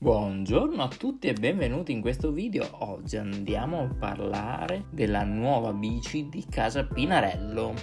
Buongiorno a tutti e benvenuti in questo video. Oggi andiamo a parlare della nuova bici di casa Pinarello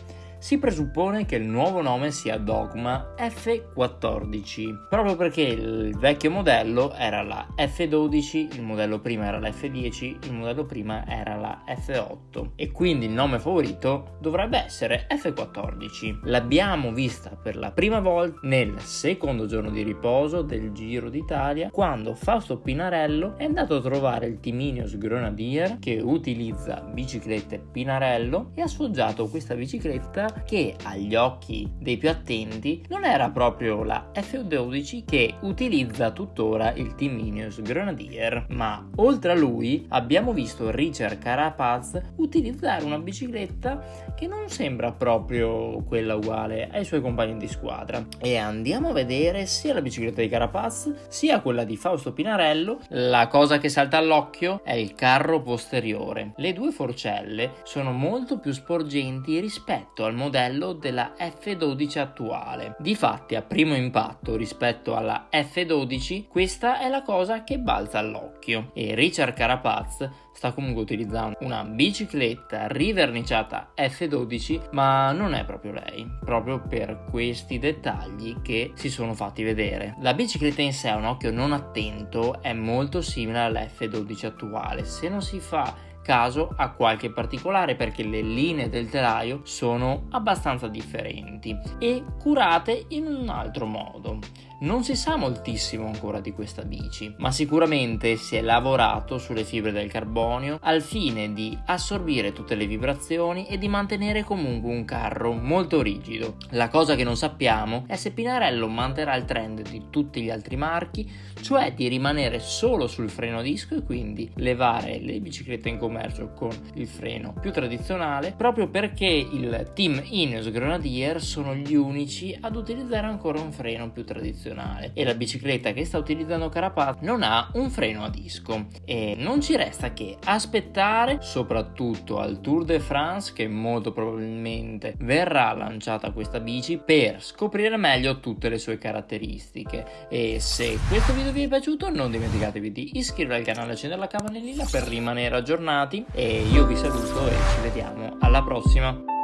si presuppone che il nuovo nome sia Dogma F14, proprio perché il vecchio modello era la F12, il modello prima era la F10, il modello prima era la F8 e quindi il nome favorito dovrebbe essere F14. L'abbiamo vista per la prima volta nel secondo giorno di riposo del Giro d'Italia quando Fausto Pinarello è andato a trovare il Timinius Grenadier che utilizza biciclette Pinarello e ha sfoggiato questa bicicletta che agli occhi dei più attenti non era proprio la F12 che utilizza tuttora il Timinius Grenadier, ma oltre a lui abbiamo visto Richard Carapaz utilizzare una bicicletta che non sembra proprio quella uguale ai suoi compagni di squadra. E andiamo a vedere sia la bicicletta di Carapaz sia quella di Fausto Pinarello. La cosa che salta all'occhio è il carro posteriore. Le due forcelle sono molto più sporgenti rispetto al modello della F12 attuale. Difatti a primo impatto rispetto alla F12 questa è la cosa che balza all'occhio. E Richard Carapaz sta comunque utilizzando una bicicletta riverniciata F12 ma non è proprio lei proprio per questi dettagli che si sono fatti vedere. La bicicletta in sé a un occhio non attento è molto simile alla F12 attuale. Se non si fa caso a qualche particolare perché le linee del telaio sono abbastanza differenti e curate in un altro modo. Non si sa moltissimo ancora di questa bici, ma sicuramente si è lavorato sulle fibre del carbonio al fine di assorbire tutte le vibrazioni e di mantenere comunque un carro molto rigido. La cosa che non sappiamo è se Pinarello manterrà il trend di tutti gli altri marchi, cioè di rimanere solo sul freno disco e quindi levare le biciclette in commercio con il freno più tradizionale, proprio perché il team Ineos Grenadier sono gli unici ad utilizzare ancora un freno più tradizionale tradizionale e la bicicletta che sta utilizzando Carapaz non ha un freno a disco. E non ci resta che aspettare soprattutto al Tour de France che molto probabilmente verrà lanciata questa bici per scoprire meglio tutte le sue caratteristiche. E se questo video vi è piaciuto non dimenticatevi di iscrivervi al canale e accendere la campanellina per rimanere aggiornati. E io vi saluto e ci vediamo alla prossima